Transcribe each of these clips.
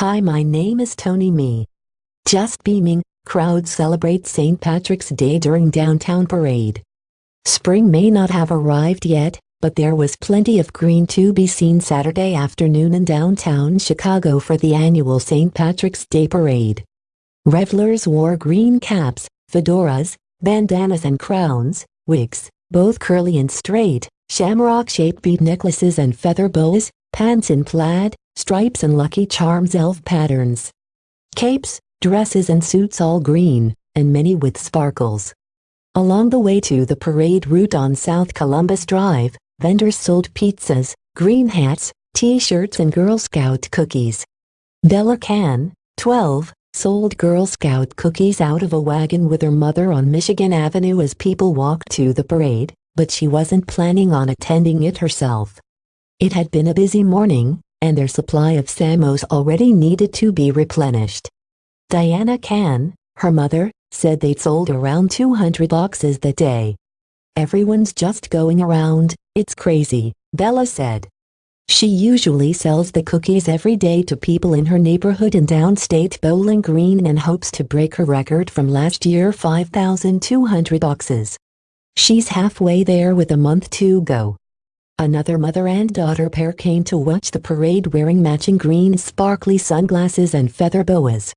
Hi my name is Tony Me. Just beaming, crowds celebrate St. Patrick's Day during downtown parade. Spring may not have arrived yet, but there was plenty of green to be seen Saturday afternoon in downtown Chicago for the annual St. Patrick's Day parade. Revelers wore green caps, fedoras, bandanas and crowns, wigs, both curly and straight, shamrock-shaped bead necklaces and feather boas, pants in plaid, stripes and Lucky Charms elf patterns. Capes, dresses and suits all green, and many with sparkles. Along the way to the parade route on South Columbus Drive, vendors sold pizzas, green hats, t-shirts and Girl Scout cookies. Bella Can, 12, sold Girl Scout cookies out of a wagon with her mother on Michigan Avenue as people walked to the parade, but she wasn't planning on attending it herself. It had been a busy morning, and their supply of Samoas already needed to be replenished. Diana Can, her mother, said they'd sold around 200 boxes that day. Everyone's just going around, it's crazy, Bella said. She usually sells the cookies every day to people in her neighborhood in downstate Bowling Green and hopes to break her record from last year 5,200 boxes. She's halfway there with a month to go. Another mother and daughter pair came to watch the parade wearing matching green sparkly sunglasses and feather boas.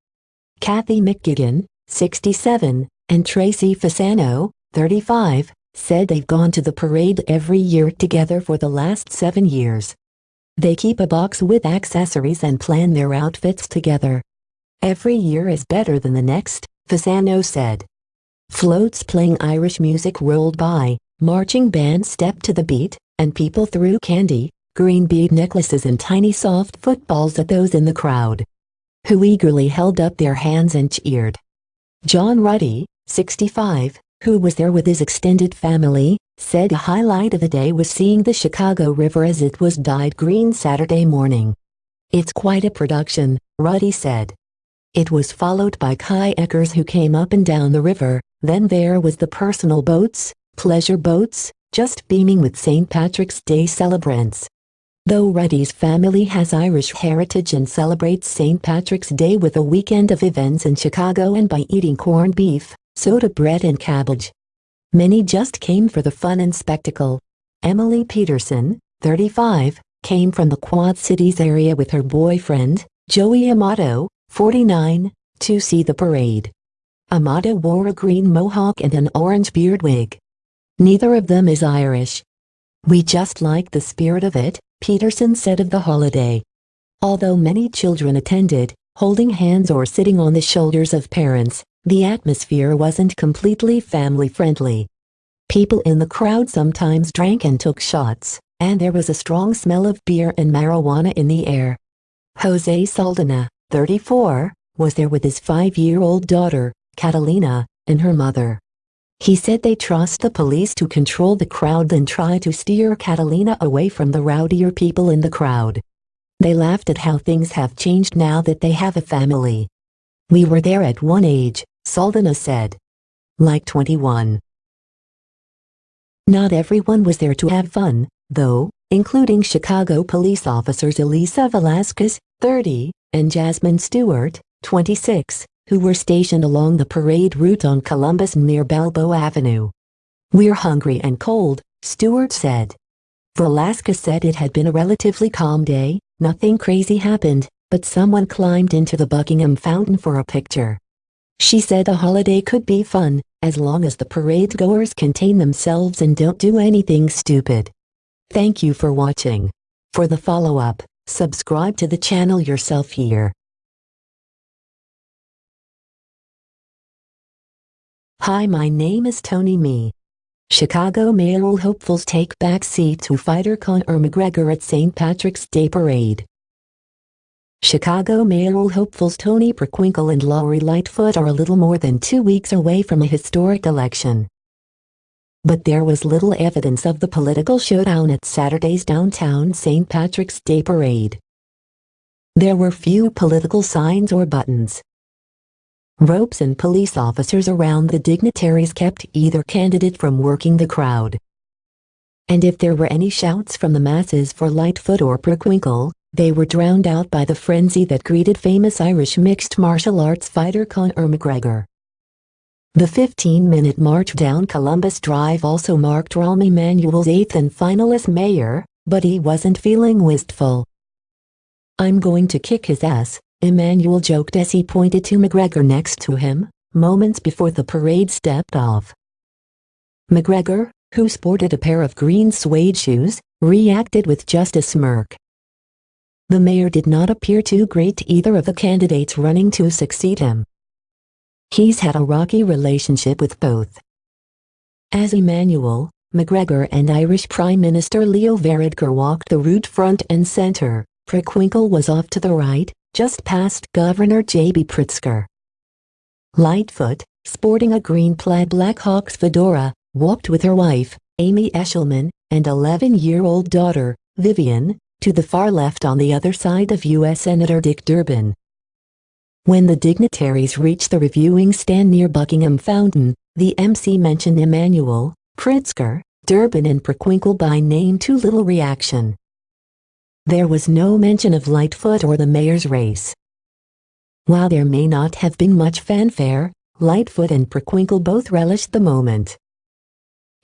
Kathy McGigan, 67, and Tracy Fasano, 35, said they've gone to the parade every year together for the last seven years. They keep a box with accessories and plan their outfits together. Every year is better than the next, Fasano said. Floats playing Irish music rolled by, marching bands stepped to the beat, and people threw candy, green bead necklaces and tiny soft footballs at those in the crowd, who eagerly held up their hands and cheered. John Ruddy, 65, who was there with his extended family, said a highlight of the day was seeing the Chicago River as it was dyed green Saturday morning. It's quite a production, Ruddy said. It was followed by kayakers who came up and down the river, then there was the personal boats, pleasure boats, just beaming with St. Patrick's Day celebrants. Though Ruddy's family has Irish heritage and celebrates St. Patrick's Day with a weekend of events in Chicago and by eating corned beef, soda bread and cabbage. Many just came for the fun and spectacle. Emily Peterson, 35, came from the Quad Cities area with her boyfriend, Joey Amato, 49, to see the parade. Amato wore a green mohawk and an orange beard wig. Neither of them is Irish. We just like the spirit of it, Peterson said of the holiday. Although many children attended, holding hands or sitting on the shoulders of parents, the atmosphere wasn't completely family-friendly. People in the crowd sometimes drank and took shots, and there was a strong smell of beer and marijuana in the air. Jose Saldana, 34, was there with his five-year-old daughter, Catalina, and her mother. He said they trust the police to control the crowd and try to steer Catalina away from the rowdier people in the crowd. They laughed at how things have changed now that they have a family. We were there at one age, Saldana said. Like 21. Not everyone was there to have fun, though, including Chicago police officers Elisa Velasquez, 30, and Jasmine Stewart, 26, who were stationed along the parade route on Columbus near Balbo Avenue. We're hungry and cold, Stewart said. Velasquez said it had been a relatively calm day, nothing crazy happened, but someone climbed into the Buckingham Fountain for a picture. She said the holiday could be fun, as long as the parade goers contain themselves and don't do anything stupid. Thank you for watching. For the follow-up, subscribe to the channel yourself here. Hi my name is Tony Me. Chicago mayoral hopefuls take back seat to fighter Conor McGregor at St. Patrick's Day Parade. Chicago mayoral hopefuls Toni Preckwinkle and Lori Lightfoot are a little more than two weeks away from a historic election. But there was little evidence of the political showdown at Saturday's downtown St. Patrick's Day Parade. There were few political signs or buttons. Ropes and police officers around the dignitaries kept either candidate from working the crowd. And if there were any shouts from the masses for Lightfoot or Preckwinkle, they were drowned out by the frenzy that greeted famous Irish mixed martial arts fighter Conor McGregor. The 15-minute march down Columbus Drive also marked Rahm Emanuel's eighth and final as mayor, but he wasn't feeling wistful. I'm going to kick his ass, Emanuel joked as he pointed to McGregor next to him, moments before the parade stepped off. McGregor, who sported a pair of green suede shoes, reacted with just a smirk. The mayor did not appear too great to either of the candidates running to succeed him. He's had a rocky relationship with both. As Emanuel, McGregor and Irish Prime Minister Leo Varadkar walked the route front and center, Preckwinkle was off to the right, just past Governor J.B. Pritzker. Lightfoot, sporting a green plaid Blackhawks fedora, walked with her wife, Amy Eshelman, and 11-year-old daughter, Vivian, to the far left on the other side of U.S. Senator Dick Durbin. When the dignitaries reached the reviewing stand near Buckingham Fountain, the MC mentioned Emanuel, Pritzker, Durbin and Preckwinkle by name to little reaction. There was no mention of Lightfoot or the mayor's race. While there may not have been much fanfare, Lightfoot and Preckwinkle both relished the moment.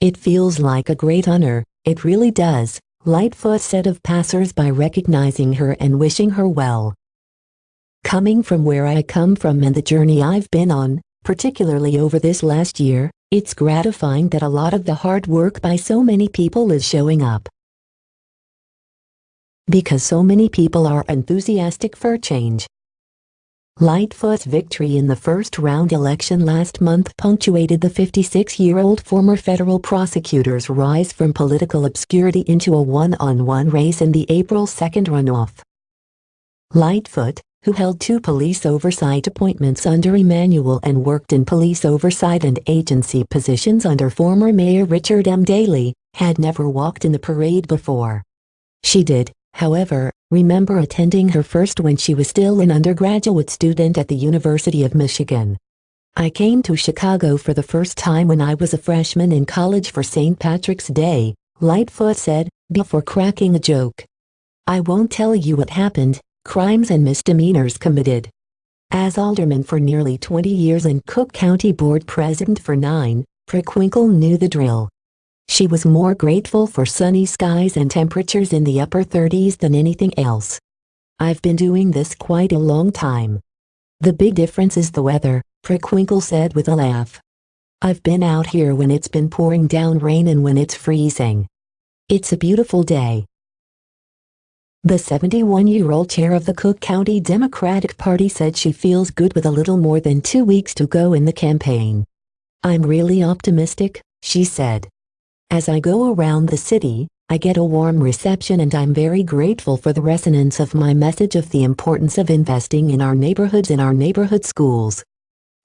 It feels like a great honor, it really does, Lightfoot said of passers-by recognizing her and wishing her well. Coming from where I come from and the journey I've been on, particularly over this last year, it's gratifying that a lot of the hard work by so many people is showing up. Because so many people are enthusiastic for change. Lightfoot's victory in the first round election last month punctuated the 56-year-old former federal prosecutor's rise from political obscurity into a one-on-one -on -one race in the April 2nd runoff. Lightfoot, who held two police oversight appointments under Emanuel and worked in police oversight and agency positions under former Mayor Richard M. Daley, had never walked in the parade before. She did, however, remember attending her first when she was still an undergraduate student at the University of Michigan. I came to Chicago for the first time when I was a freshman in college for St. Patrick's Day, Lightfoot said, before cracking a joke. I won't tell you what happened, crimes and misdemeanors committed. As alderman for nearly 20 years and Cook County Board President for nine, Preckwinkle knew the drill. She was more grateful for sunny skies and temperatures in the upper 30s than anything else. I've been doing this quite a long time. The big difference is the weather, Preckwinkle said with a laugh. I've been out here when it's been pouring down rain and when it's freezing. It's a beautiful day. The 71-year-old chair of the Cook County Democratic Party said she feels good with a little more than two weeks to go in the campaign. I'm really optimistic, she said. As I go around the city, I get a warm reception and I'm very grateful for the resonance of my message of the importance of investing in our neighborhoods and our neighborhood schools.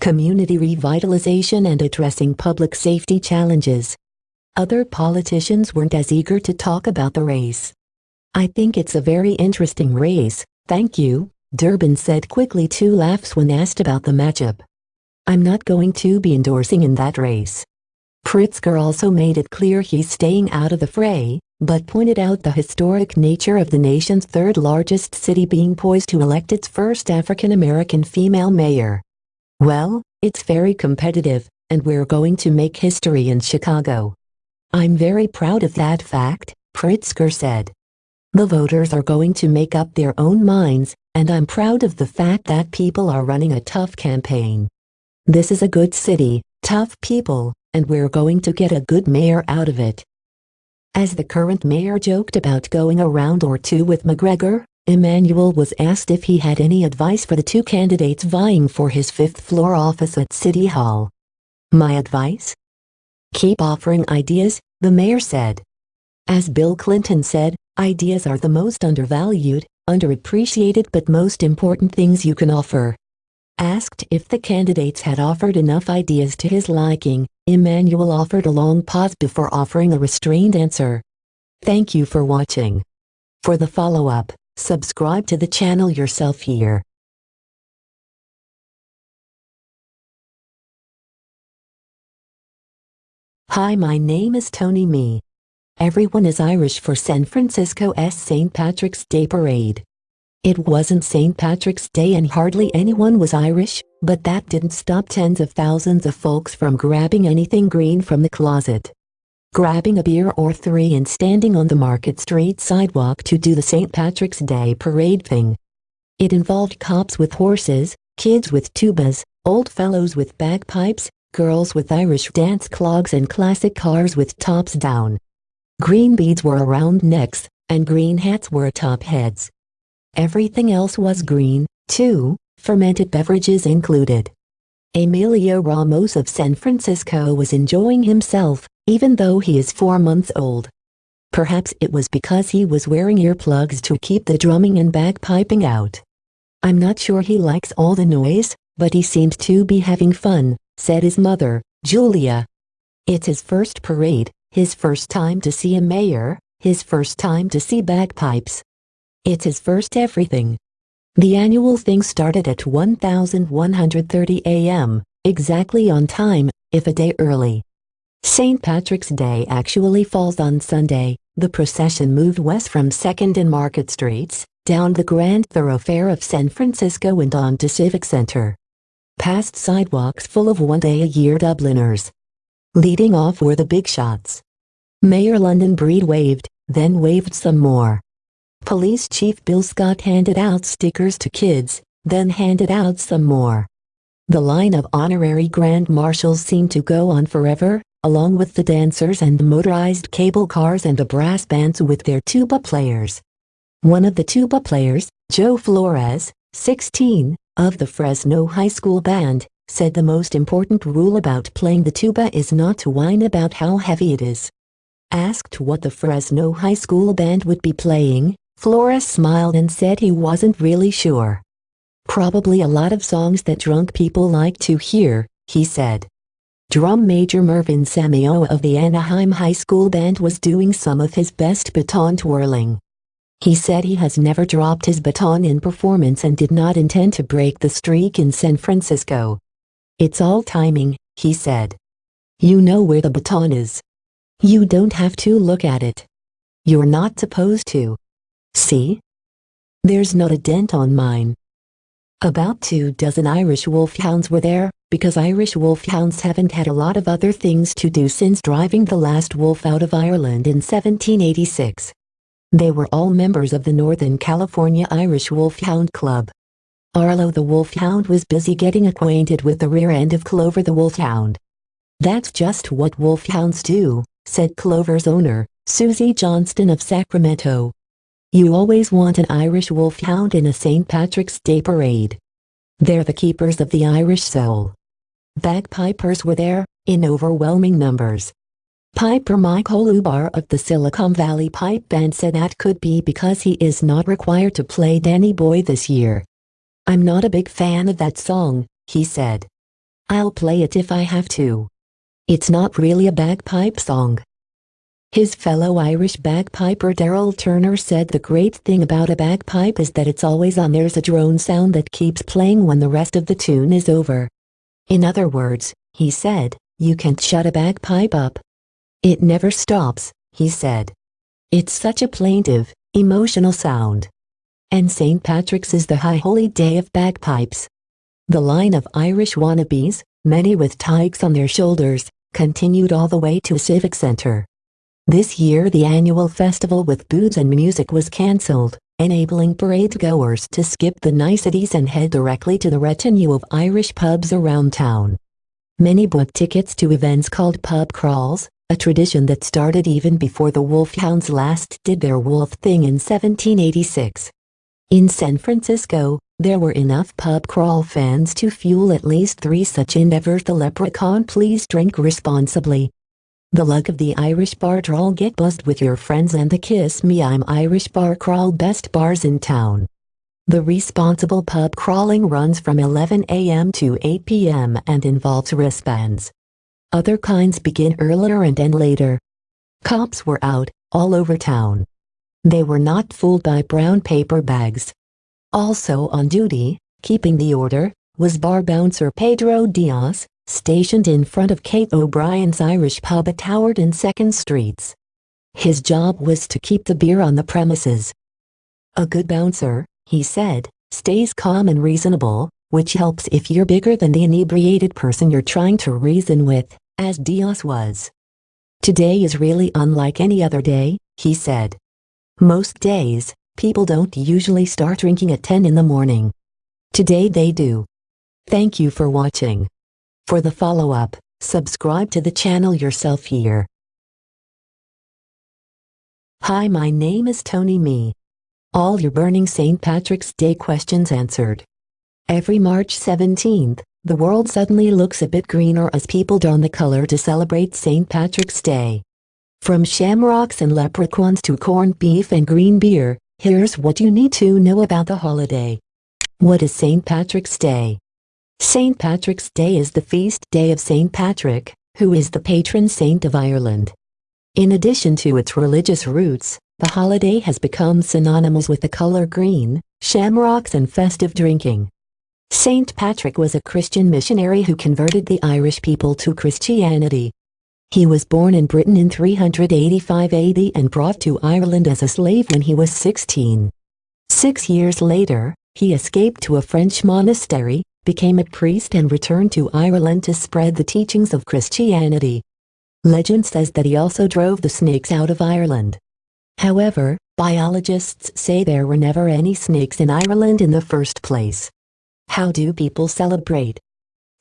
Community revitalization and addressing public safety challenges. Other politicians weren't as eager to talk about the race. I think it's a very interesting race, thank you, Durbin said quickly two laughs when asked about the matchup. I'm not going to be endorsing in that race. Pritzker also made it clear he's staying out of the fray, but pointed out the historic nature of the nation's third largest city being poised to elect its first African-American female mayor. Well, it's very competitive, and we're going to make history in Chicago. I'm very proud of that fact, Pritzker said. The voters are going to make up their own minds, and I'm proud of the fact that people are running a tough campaign. This is a good city, tough people, and we're going to get a good mayor out of it. As the current mayor joked about going a round or two with McGregor, Emanuel was asked if he had any advice for the two candidates vying for his fifth-floor office at City Hall. My advice? Keep offering ideas, the mayor said. As Bill Clinton said, ideas are the most undervalued, underappreciated but most important things you can offer. Asked if the candidates had offered enough ideas to his liking, Emanuel offered a long pause before offering a restrained answer. Thank you for watching. For the follow-up, subscribe to the channel yourself here. Hi my name is Tony Me. Everyone is Irish for San Francisco's St. Patrick's Day Parade. It wasn't St. Patrick's Day and hardly anyone was Irish, but that didn't stop tens of thousands of folks from grabbing anything green from the closet. Grabbing a beer or three and standing on the Market Street sidewalk to do the St. Patrick's Day parade thing. It involved cops with horses, kids with tubas, old fellows with bagpipes, girls with Irish dance clogs and classic cars with tops down. Green beads were around necks, and green hats were atop heads. Everything else was green, too, fermented beverages included. Emilio Ramos of San Francisco was enjoying himself, even though he is four months old. Perhaps it was because he was wearing earplugs to keep the drumming and bagpiping out. I'm not sure he likes all the noise, but he seemed to be having fun, said his mother, Julia. It's his first parade, his first time to see a mayor, his first time to see bagpipes. It's his first everything. The annual thing started at 1130 a.m., exactly on time, if a day early. St. Patrick's Day actually falls on Sunday. The procession moved west from 2nd and Market Streets, down the grand thoroughfare of San Francisco and on to Civic Center. Past sidewalks full of one-day-a-year Dubliners. Leading off were the big shots. Mayor London Breed waved, then waved some more. Police Chief Bill Scott handed out stickers to kids, then handed out some more. The line of honorary grand marshals seemed to go on forever, along with the dancers and the motorized cable cars and the brass bands with their tuba players. One of the tuba players, Joe Flores, 16, of the Fresno High School Band, said the most important rule about playing the tuba is not to whine about how heavy it is. Asked what the Fresno High School Band would be playing, Flores smiled and said he wasn't really sure. Probably a lot of songs that drunk people like to hear, he said. Drum Major Mervin Samioa of the Anaheim High School Band was doing some of his best baton twirling. He said he has never dropped his baton in performance and did not intend to break the streak in San Francisco. It's all timing, he said. You know where the baton is. You don't have to look at it. You're not supposed to. See? There's not a dent on mine. About two dozen Irish wolfhounds were there, because Irish wolfhounds haven't had a lot of other things to do since driving the last wolf out of Ireland in 1786. They were all members of the Northern California Irish Wolfhound Club. Arlo the wolfhound was busy getting acquainted with the rear end of Clover the wolfhound. That's just what wolfhounds do, said Clover's owner, Susie Johnston of Sacramento. You always want an Irish wolfhound in a St. Patrick's Day parade. They're the keepers of the Irish soul. Bagpipers were there, in overwhelming numbers. Piper Michael Holubar of the Silicon Valley Pipe Band said that could be because he is not required to play Danny Boy this year. I'm not a big fan of that song, he said. I'll play it if I have to. It's not really a bagpipe song. His fellow Irish bagpiper Daryl Turner said the great thing about a bagpipe is that it's always on there's a drone sound that keeps playing when the rest of the tune is over. In other words, he said, you can't shut a bagpipe up. It never stops, he said. It's such a plaintive, emotional sound. And St. Patrick's is the high holy day of bagpipes. The line of Irish wannabes, many with tykes on their shoulders, continued all the way to Civic Center. This year the annual festival with booze and music was cancelled, enabling parade goers to skip the niceties and head directly to the retinue of Irish pubs around town. Many booked tickets to events called pub crawls, a tradition that started even before the Wolfhounds last did their wolf thing in 1786. In San Francisco, there were enough pub crawl fans to fuel at least three such endeavors the leprechaun please drink responsibly, the luck of the Irish bar crawl get buzzed with your friends and the Kiss Me I'm Irish bar crawl best bars in town. The responsible pub crawling runs from 11 a.m. to 8 p.m. and involves wristbands. Other kinds begin earlier and end later. Cops were out, all over town. They were not fooled by brown paper bags. Also on duty, keeping the order, was bar bouncer Pedro Diaz, stationed in front of Kate O'Brien's Irish pub at Howard and 2nd Streets. His job was to keep the beer on the premises. A good bouncer, he said, stays calm and reasonable, which helps if you're bigger than the inebriated person you're trying to reason with, as Diaz was. Today is really unlike any other day, he said. Most days, people don't usually start drinking at 10 in the morning. Today they do. Thank you for watching. For the follow-up, subscribe to the channel yourself here. Hi my name is Tony Me. All your burning St. Patrick's Day questions answered. Every March 17th, the world suddenly looks a bit greener as people don the color to celebrate St. Patrick's Day. From shamrocks and leprechauns to corned beef and green beer, here's what you need to know about the holiday. What is St. Patrick's Day? St. Patrick's Day is the feast day of St. Patrick, who is the patron saint of Ireland. In addition to its religious roots, the holiday has become synonymous with the color green, shamrocks and festive drinking. St. Patrick was a Christian missionary who converted the Irish people to Christianity. He was born in Britain in 385 AD and brought to Ireland as a slave when he was 16. Six years later, he escaped to a French monastery, became a priest and returned to Ireland to spread the teachings of Christianity. Legend says that he also drove the snakes out of Ireland. However, biologists say there were never any snakes in Ireland in the first place. How do people celebrate?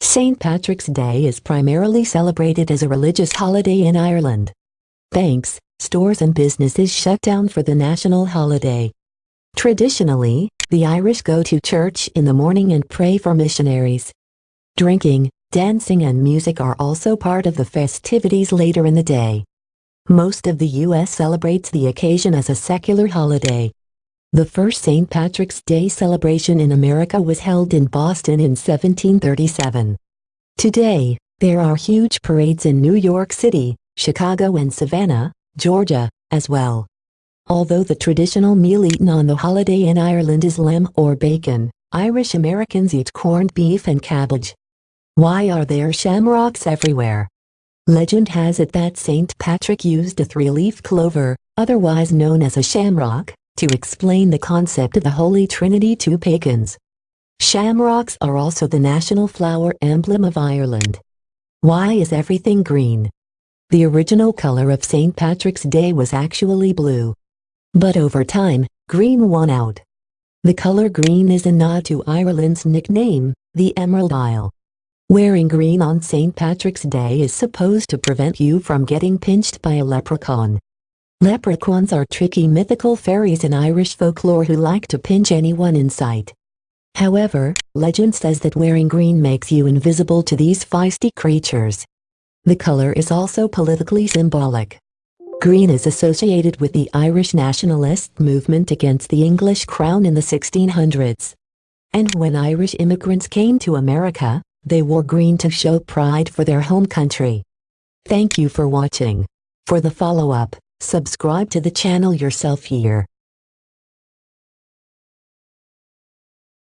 St. Patrick's Day is primarily celebrated as a religious holiday in Ireland. Banks, stores and businesses shut down for the national holiday. Traditionally, the Irish go to church in the morning and pray for missionaries. Drinking, dancing and music are also part of the festivities later in the day. Most of the U.S. celebrates the occasion as a secular holiday. The first St. Patrick's Day celebration in America was held in Boston in 1737. Today, there are huge parades in New York City, Chicago and Savannah, Georgia, as well. Although the traditional meal eaten on the holiday in Ireland is lamb or bacon, Irish Americans eat corned beef and cabbage. Why are there shamrocks everywhere? Legend has it that St. Patrick used a three-leaf clover, otherwise known as a shamrock, to explain the concept of the Holy Trinity to pagans. Shamrocks are also the national flower emblem of Ireland. Why is everything green? The original color of St. Patrick's Day was actually blue. But over time, green won out. The color green is a nod to Ireland's nickname, the Emerald Isle. Wearing green on St. Patrick's Day is supposed to prevent you from getting pinched by a leprechaun. Leprechauns are tricky mythical fairies in Irish folklore who like to pinch anyone in sight. However, legend says that wearing green makes you invisible to these feisty creatures. The color is also politically symbolic. Green is associated with the Irish nationalist movement against the English crown in the 1600s. And when Irish immigrants came to America, they wore green to show pride for their home country. Thank you for watching. For the follow-up, subscribe to the channel yourself here.